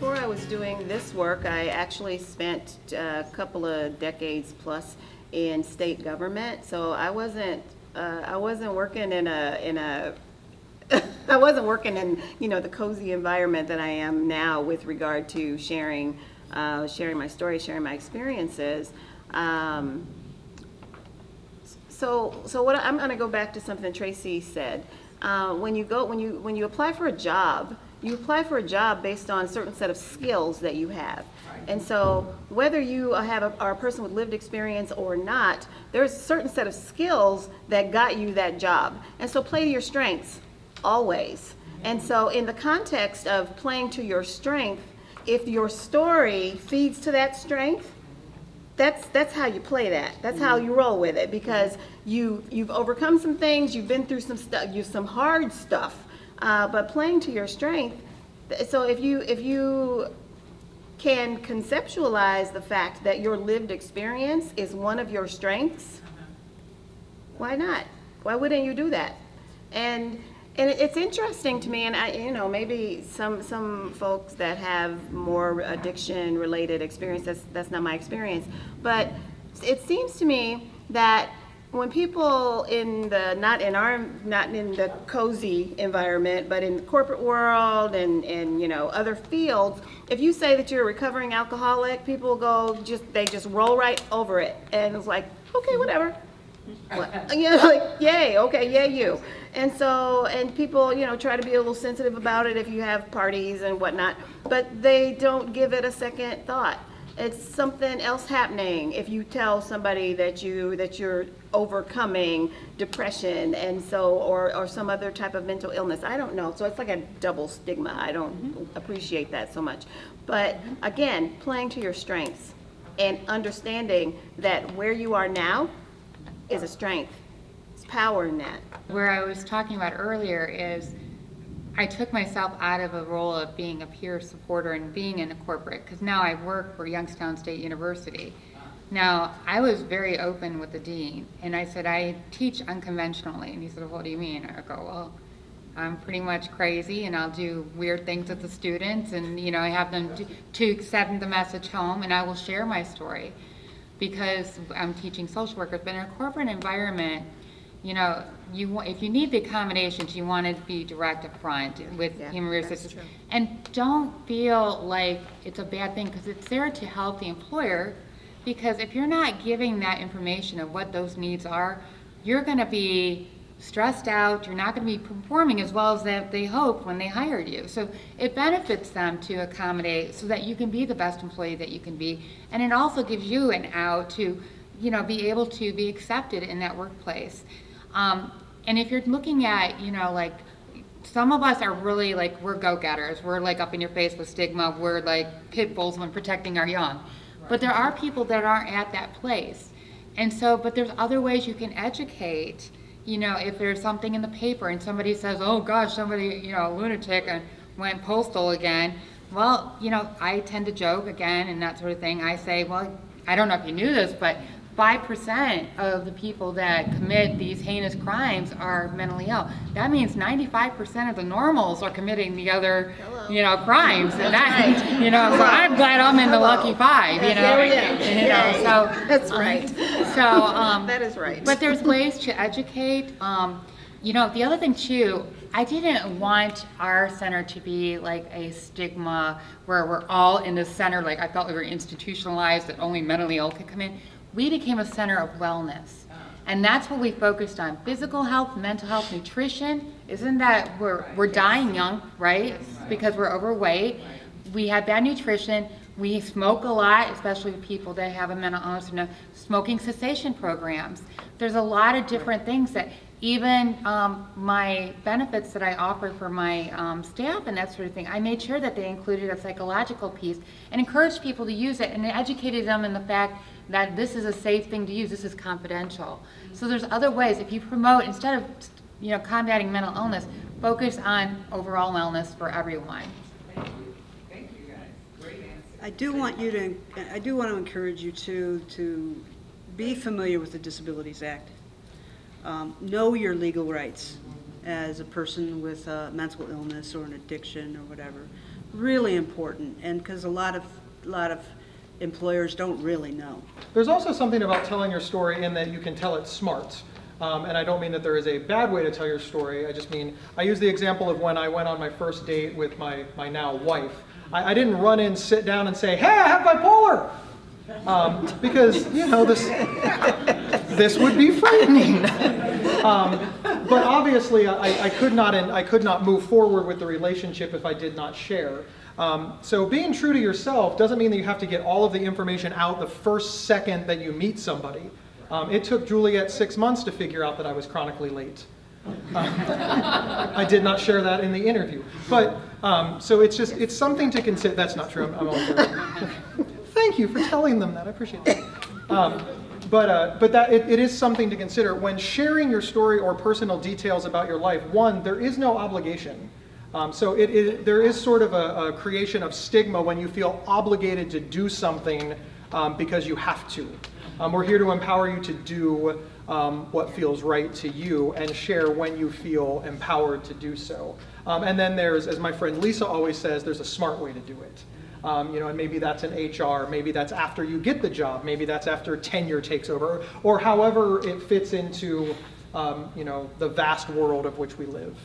before I was doing this work, I actually spent a couple of decades plus in state government. So I wasn't, uh, I wasn't working in a, in a, I wasn't working in, you know, the cozy environment that I am now with regard to sharing, uh, sharing my story, sharing my experiences. Um, so, so what I'm going to go back to something Tracy said. Uh, when you go, when you when you apply for a job, you apply for a job based on a certain set of skills that you have. And so, whether you have a, are a person with lived experience or not, there's a certain set of skills that got you that job. And so, play to your strengths always. And so, in the context of playing to your strength, if your story feeds to that strength, that's that's how you play that. That's how you roll with it because you you've overcome some things, you've been through some stuff, you some hard stuff, uh, but playing to your strength. So if you if you can conceptualize the fact that your lived experience is one of your strengths, why not? Why wouldn't you do that? And and it's interesting to me, and I, you know, maybe some some folks that have more addiction related experience. That's that's not my experience, but it seems to me that when people in the not in our not in the cozy environment, but in the corporate world and and you know other fields, if you say that you're a recovering alcoholic, people go just they just roll right over it, and it's like okay, whatever. What? You know, like, yay, okay, yay, you. And so, and people, you know, try to be a little sensitive about it if you have parties and whatnot, but they don't give it a second thought. It's something else happening if you tell somebody that you that you're overcoming depression and so or or some other type of mental illness. I don't know. So it's like a double stigma. I don't mm-hmm. appreciate that so much. But mm-hmm. again, playing to your strengths and understanding that where you are now is a strength. It's power in that. Where I was talking about earlier is I took myself out of a role of being a peer supporter and being in a corporate because now I work for Youngstown State University. Now, I was very open with the dean and I said, I teach unconventionally. And he said, What do you mean? I go, Well, I'm pretty much crazy and I'll do weird things with the students and, you know, I have them to, to send the message home and I will share my story because I'm teaching social workers. But in a corporate environment, you know, you want, if you need the accommodations, you want to be direct up front with Yeah, human resources. true. And don't feel like it's a bad thing because it's there to help the employer. Because if you're not giving that information of what those needs are, you're going to be stressed out. You're not going to be performing as well as that they hoped when they hired you. So it benefits them to accommodate so that you can be the best employee that you can be. And it also gives you an out to, you know, be able to be accepted in that workplace. Um, and if you're looking at, you know, like some of us are really like we're go-getters. We're like up in your face with stigma. We're like pit bulls when protecting our young. But there are people that aren't at that place. And so, but there's other ways you can educate. You know, if there's something in the paper and somebody says, "Oh gosh, somebody, you know, a lunatic and went postal again." Well, you know, I tend to joke again and that sort of thing. I say, "Well, I don't know if you knew this, but 5% of the people that commit these heinous crimes are mentally ill. That means 95% of the normals are committing the other, you know, crimes. And that, you know, so I'm glad I'm in the lucky five, you know. There we go. You know, so That's right. so um, That is right. But there's ways to educate. Um, you know, the other thing too, I didn't want our center to be like a stigma where we're all in the center. Like I felt we were institutionalized that only mentally ill could come in. We became a center of wellness. And that's what we focused on. Physical health, mental health, nutrition. Isn't that we're we're dying young, right? Because we're overweight. We have bad nutrition. We smoke a lot, especially people that have a mental illness and a smoking cessation programs. There's a lot of different things that even um, my benefits that I offer for my um, staff and that sort of thing, I made sure that they included a psychological piece and encouraged people to use it and educated them in the fact that this is a safe thing to use, this is confidential. So there's other ways, if you promote, instead of you know, combating mental illness, focus on overall wellness for everyone. Thank you. Thank you guys. Great answer. I do want you to, I do want to encourage you to, to be familiar with the Disabilities Act. Um, Know your legal rights as a person with a mental illness or an addiction or whatever. really important, and because a lot of, a lot of employers don't really know. There's also something about telling your story in that you can tell it smart. Um, and I don't mean that there is a bad way to tell your story. I just mean, I use the example of when I went on my first date with my, my now wife. I, I didn't run in, sit down, and say, hey, I have bipolar! Um, because, you know, this, this would be frightening. Um, but obviously, I, I could not, I could not move forward with the relationship if I did not share. Um, so being true to yourself doesn't mean that you have to get all of the information out the first second that you meet somebody. Um, it took Juliet six months to figure out that I was chronically late. I did not share that in the interview. But, um, so it's just, it's something to consider. That's not true. I'm, I'm. Thank you for telling them that. I appreciate that. Um, but uh, but that it, it is something to consider when sharing your story or personal details about your life. One, there is no obligation. Um, so it, it, there is sort of a, a creation of stigma when you feel obligated to do something um, because you have to. Um, we're here to empower you to do um, what feels right to you and share when you feel empowered to do so. Um, and then there's, as my friend Lisa always says, there's a smart way to do it. Um, you know, and maybe that's an HR, maybe that's after you get the job, maybe that's after tenure takes over, or however it fits into, um, you know, the vast world of which we live.